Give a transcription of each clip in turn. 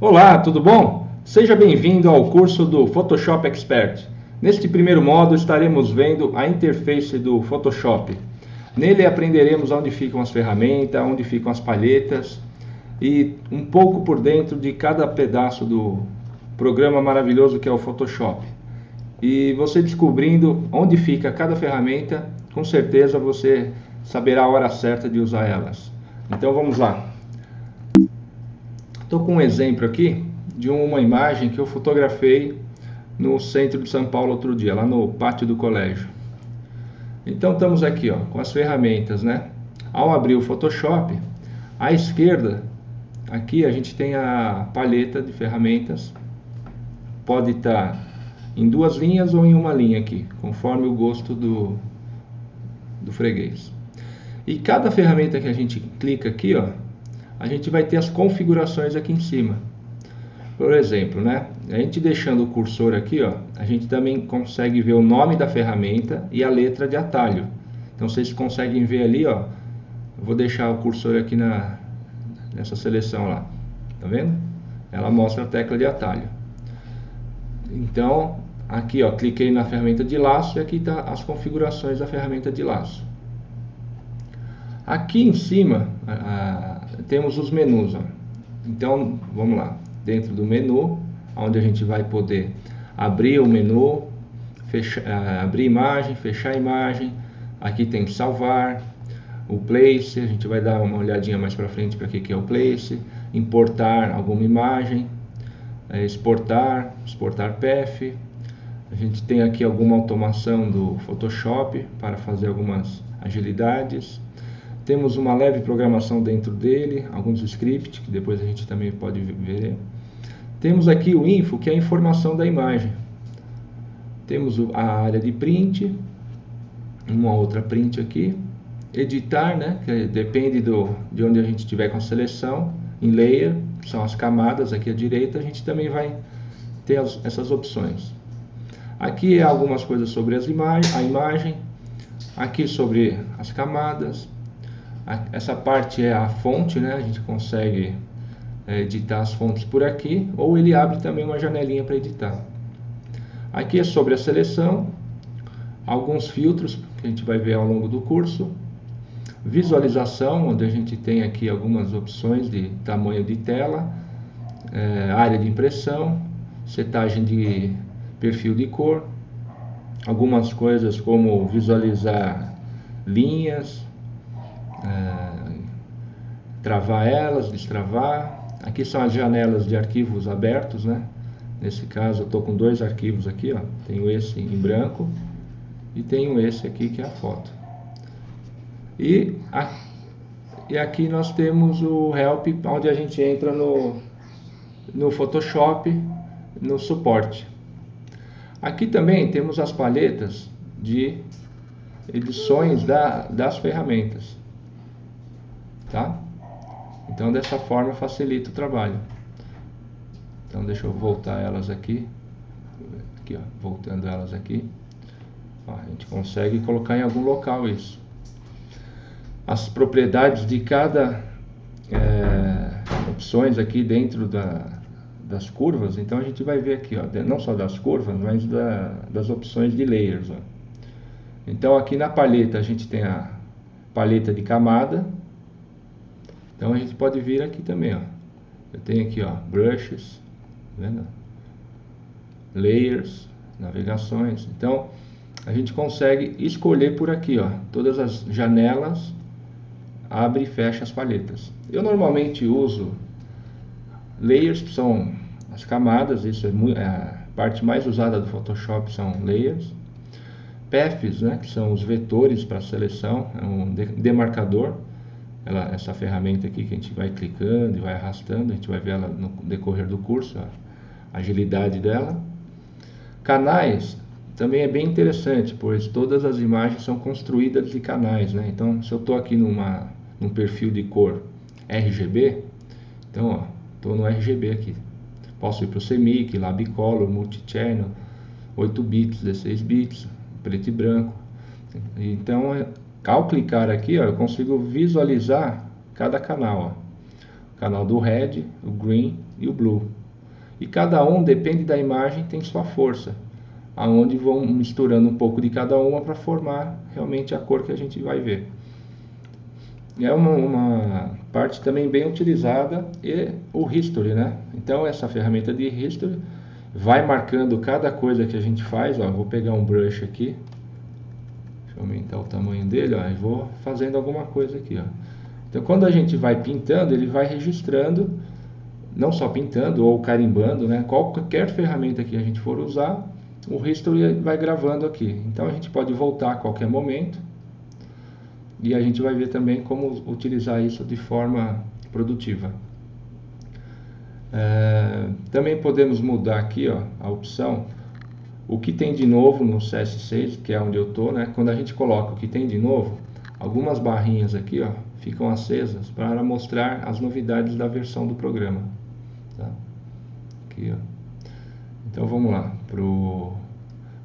Olá, tudo bom? Seja bem-vindo ao curso do Photoshop Expert. Neste primeiro módulo estaremos vendo a interface do Photoshop. Nele aprenderemos onde ficam as ferramentas, onde ficam as palhetas e um pouco por dentro de cada pedaço do programa maravilhoso que é o Photoshop. E você descobrindo onde fica cada ferramenta, com certeza você saberá a hora certa de usar elas. Então vamos lá. Estou com um exemplo aqui de uma imagem que eu fotografei no centro de São Paulo outro dia, lá no pátio do colégio. Então estamos aqui ó, com as ferramentas, né? Ao abrir o Photoshop, à esquerda, aqui a gente tem a paleta de ferramentas. Pode estar tá em duas linhas ou em uma linha aqui, conforme o gosto do, do freguês. E cada ferramenta que a gente clica aqui, ó, a gente vai ter as configurações aqui em cima. Por exemplo, né? A gente deixando o cursor aqui, ó, a gente também consegue ver o nome da ferramenta e a letra de atalho. Então vocês conseguem ver ali, ó. vou deixar o cursor aqui na nessa seleção lá. Tá vendo? Ela mostra a tecla de atalho. Então, aqui, ó, cliquei na ferramenta de laço e aqui está as configurações da ferramenta de laço. Aqui em cima, a, temos os menus. Ó. Então, vamos lá. Dentro do menu, onde a gente vai poder abrir o menu, fechar, uh, abrir imagem, fechar imagem. Aqui tem salvar, o place, a gente vai dar uma olhadinha mais para frente para que, que é o place, importar alguma imagem, é, exportar, exportar PF. A gente tem aqui alguma automação do Photoshop para fazer algumas agilidades. Temos uma leve programação dentro dele, alguns scripts que depois a gente também pode ver. Temos aqui o info, que é a informação da imagem. Temos a área de print, uma outra print aqui. Editar, né, que depende do, de onde a gente estiver com a seleção. Em layer, são as camadas aqui à direita, a gente também vai ter as, essas opções. Aqui é algumas coisas sobre as ima a imagem, aqui sobre as camadas, essa parte é a fonte, né? A gente consegue é, editar as fontes por aqui, ou ele abre também uma janelinha para editar. Aqui é sobre a seleção, alguns filtros que a gente vai ver ao longo do curso, visualização, onde a gente tem aqui algumas opções de tamanho de tela, é, área de impressão, setagem de perfil de cor, algumas coisas como visualizar linhas, é, travar elas, destravar. Aqui são as janelas de arquivos abertos, né? Nesse caso eu estou com dois arquivos aqui, ó. Tenho esse em branco e tenho esse aqui que é a foto. E, a, e aqui nós temos o Help, onde a gente entra no, no Photoshop, no suporte. Aqui também temos as paletas de edições da, das ferramentas tá? Então dessa forma facilita o trabalho. Então deixa eu voltar elas aqui, aqui ó, voltando elas aqui, ó, a gente consegue colocar em algum local isso. As propriedades de cada é, opções aqui dentro da, das curvas, então a gente vai ver aqui, ó, não só das curvas, mas da, das opções de layers. Ó. Então aqui na paleta a gente tem a paleta de camada, então a gente pode vir aqui também, ó. Eu tenho aqui, ó, brushes, tá vendo? Layers, navegações. Então a gente consegue escolher por aqui, ó, todas as janelas, abre e fecha as paletas. Eu normalmente uso layers, que são as camadas, isso é, é a parte mais usada do Photoshop são layers. Paths, né, que são os vetores para seleção, é um demarcador ela, essa ferramenta aqui que a gente vai clicando e vai arrastando, a gente vai ver ela no decorrer do curso, a agilidade dela. Canais também é bem interessante, pois todas as imagens são construídas de canais, né? Então, se eu estou aqui numa, num perfil de cor RGB, então, estou no RGB aqui. Posso ir para o CMYK, Labicolor, Multichannel, 8 bits, 16 bits, preto e branco. Então, ao clicar aqui, ó, eu consigo visualizar cada canal. Ó. canal do red, o green e o blue. E cada um depende da imagem tem sua força, aonde vão misturando um pouco de cada uma para formar realmente a cor que a gente vai ver. É uma, uma parte também bem utilizada e o history, né? Então essa ferramenta de history vai marcando cada coisa que a gente faz. Ó, vou pegar um brush aqui, deixa eu aumentar o tamanho dele, ó, e vou fazendo alguma coisa aqui, ó. Então quando a gente vai pintando, ele vai registrando, não só pintando ou carimbando, né? Qualquer ferramenta que a gente for usar, o history vai gravando aqui. Então a gente pode voltar a qualquer momento e a gente vai ver também como utilizar isso de forma produtiva. É, também podemos mudar aqui ó, a opção o que tem de novo no CS6, que é onde eu estou, né? quando a gente coloca o que tem de novo, algumas barrinhas aqui ó, ficam acesas para mostrar as novidades da versão do programa. Tá? Aqui, ó. Então vamos lá,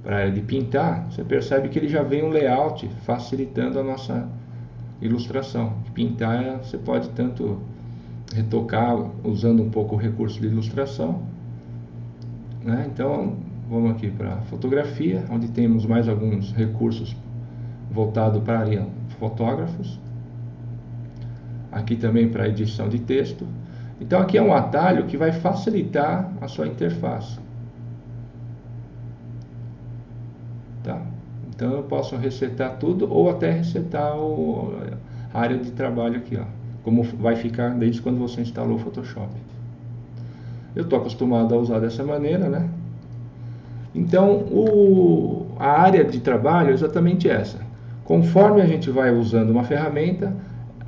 para a área de pintar, você percebe que ele já vem um layout facilitando a nossa ilustração. Pintar você pode tanto retocar usando um pouco o recurso de ilustração. Né? Então vamos aqui para fotografia, onde temos mais alguns recursos voltados para a área fotógrafos. Aqui também para edição de texto. Então aqui é um atalho que vai facilitar a sua interface. Tá? Então eu posso resetar tudo ou até resetar o, a área de trabalho aqui, ó, como vai ficar desde quando você instalou o Photoshop. Eu estou acostumado a usar dessa maneira, né? Então o, a área de trabalho é exatamente essa. Conforme a gente vai usando uma ferramenta,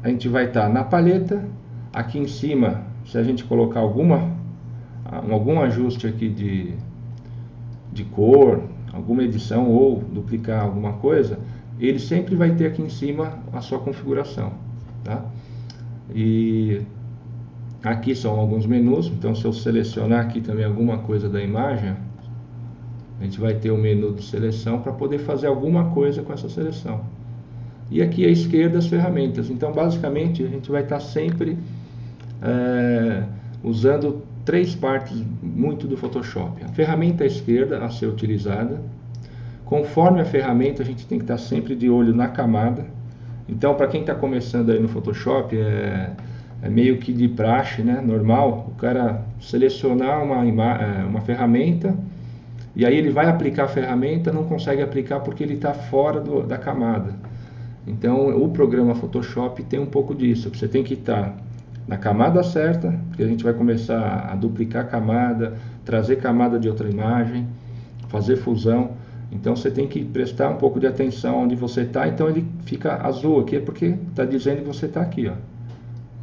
a gente vai estar tá na paleta, aqui em cima, se a gente colocar alguma, algum ajuste aqui de, de cor, alguma edição ou duplicar alguma coisa, ele sempre vai ter aqui em cima a sua configuração. Tá? E aqui são alguns menus, então se eu selecionar aqui também alguma coisa da imagem, a gente vai ter o menu de seleção para poder fazer alguma coisa com essa seleção. E aqui à esquerda as ferramentas. Então basicamente a gente vai estar sempre é, usando três partes muito do Photoshop. A ferramenta à esquerda a ser utilizada. Conforme a ferramenta, a gente tem que estar sempre de olho na camada. Então, para quem está começando aí no Photoshop, é, é, meio que de praxe, né, normal, o cara selecionar uma, é, uma ferramenta e aí ele vai aplicar a ferramenta, não consegue aplicar porque ele está fora do, da camada. Então, o programa Photoshop tem um pouco disso. Você tem que estar na camada certa, porque a gente vai começar a duplicar camada, trazer camada de outra imagem, fazer fusão. Então você tem que prestar um pouco de atenção onde você está. Então ele fica azul aqui, é porque está dizendo que você está aqui. Ó.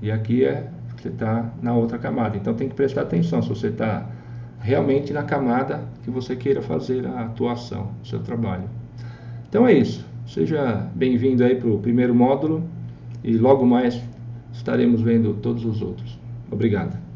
E aqui é você está na outra camada. Então tem que prestar atenção se você está realmente na camada que você queira fazer a atuação, o seu trabalho. Então é isso. Seja bem-vindo aí para o primeiro módulo e logo mais estaremos vendo todos os outros. Obrigado.